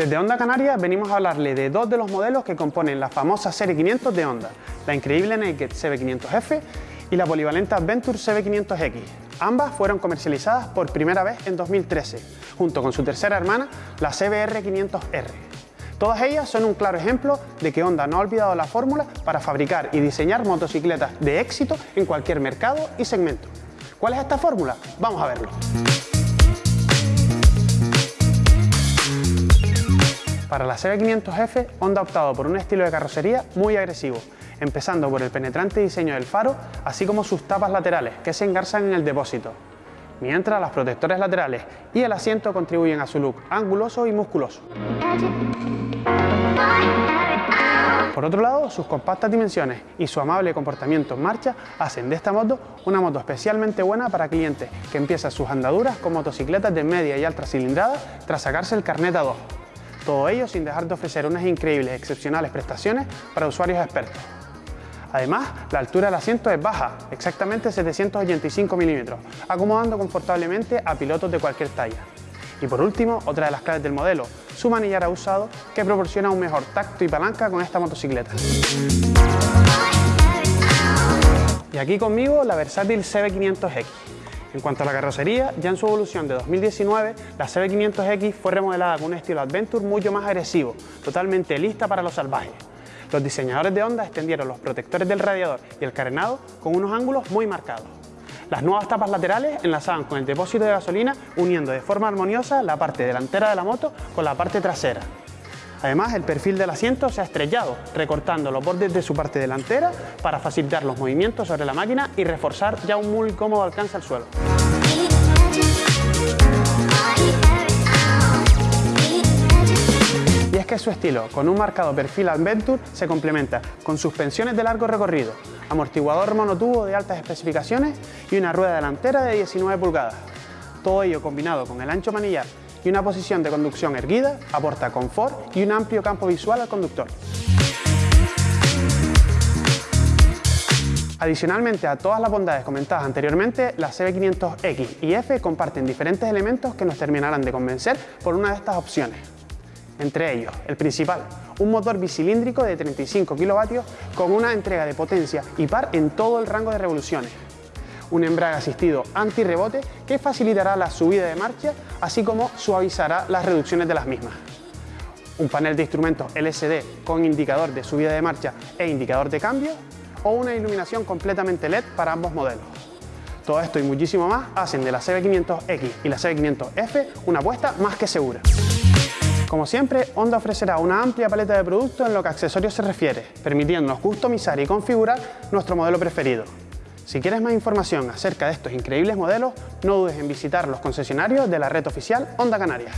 Desde Honda Canarias venimos a hablarle de dos de los modelos que componen la famosa serie 500 de Honda, la increíble Naked CB500F y la polivalente Adventure CB500X. Ambas fueron comercializadas por primera vez en 2013, junto con su tercera hermana, la CBR500R. Todas ellas son un claro ejemplo de que Honda no ha olvidado la fórmula para fabricar y diseñar motocicletas de éxito en cualquier mercado y segmento. ¿Cuál es esta fórmula? Vamos a verlo. Para la CB500F, Honda ha optado por un estilo de carrocería muy agresivo, empezando por el penetrante diseño del faro, así como sus tapas laterales, que se engarzan en el depósito, mientras los protectores laterales y el asiento contribuyen a su look anguloso y musculoso. Por otro lado, sus compactas dimensiones y su amable comportamiento en marcha hacen de esta moto una moto especialmente buena para clientes que empiezan sus andaduras con motocicletas de media y alta cilindrada tras sacarse el carnet A2. Todo ello sin dejar de ofrecer unas increíbles excepcionales prestaciones para usuarios expertos. Además, la altura del asiento es baja, exactamente 785 milímetros, acomodando confortablemente a pilotos de cualquier talla. Y por último, otra de las claves del modelo, su manillar usado que proporciona un mejor tacto y palanca con esta motocicleta. Y aquí conmigo la versátil CB500X, en cuanto a la carrocería, ya en su evolución de 2019, la CB500X fue remodelada con un estilo Adventure mucho más agresivo, totalmente lista para los salvajes. Los diseñadores de Honda extendieron los protectores del radiador y el carenado con unos ángulos muy marcados. Las nuevas tapas laterales enlazaban con el depósito de gasolina uniendo de forma armoniosa la parte delantera de la moto con la parte trasera. Además, el perfil del asiento se ha estrellado, recortando los bordes de su parte delantera para facilitar los movimientos sobre la máquina y reforzar ya un muy cómodo alcance al suelo. Y es que su estilo, con un marcado perfil Adventure, se complementa con suspensiones de largo recorrido, amortiguador monotubo de altas especificaciones y una rueda delantera de 19 pulgadas. Todo ello combinado con el ancho manillar y una posición de conducción erguida aporta confort y un amplio campo visual al conductor. Adicionalmente a todas las bondades comentadas anteriormente, las CB500X y F comparten diferentes elementos que nos terminarán de convencer por una de estas opciones. Entre ellos, el principal, un motor bicilíndrico de 35 kW con una entrega de potencia y par en todo el rango de revoluciones, un embrague asistido anti-rebote que facilitará la subida de marcha, así como suavizará las reducciones de las mismas. Un panel de instrumentos LCD con indicador de subida de marcha e indicador de cambio, o una iluminación completamente LED para ambos modelos. Todo esto y muchísimo más hacen de la CB500X y la CB500F una apuesta más que segura. Como siempre, Honda ofrecerá una amplia paleta de productos en lo que a accesorios se refiere, permitiéndonos customizar y configurar nuestro modelo preferido. Si quieres más información acerca de estos increíbles modelos, no dudes en visitar los concesionarios de la red oficial Honda Canarias.